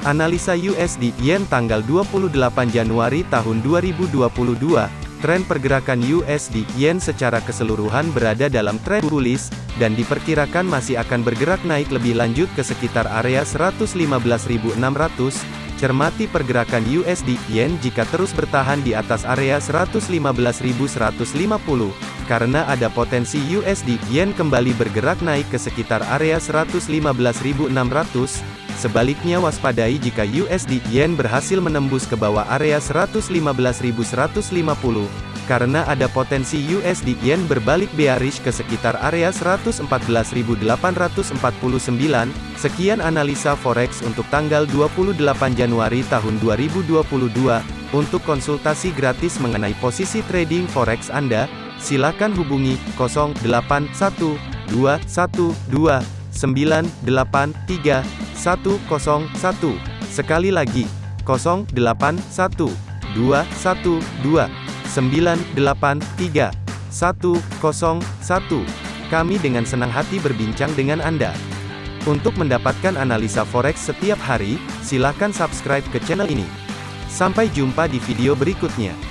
Analisa USD Yen tanggal 28 Januari tahun 2022, tren pergerakan USD Yen secara keseluruhan berada dalam tren bullish, dan diperkirakan masih akan bergerak naik lebih lanjut ke sekitar area 115.600. Cermati pergerakan USD Yen jika terus bertahan di atas area 115.150, karena ada potensi USD Yen kembali bergerak naik ke sekitar area 115.600. Sebaliknya waspadai jika USD Yen berhasil menembus ke bawah area 115.150, karena ada potensi USD Yen berbalik bearish ke sekitar area 114.849. Sekian analisa forex untuk tanggal 28 Januari tahun 2022. Untuk konsultasi gratis mengenai posisi trading forex Anda, silakan hubungi 081212983101. Sekali lagi, 081212983101. Kami dengan senang hati berbincang dengan Anda. Untuk mendapatkan analisa forex setiap hari, silakan subscribe ke channel ini. Sampai jumpa di video berikutnya.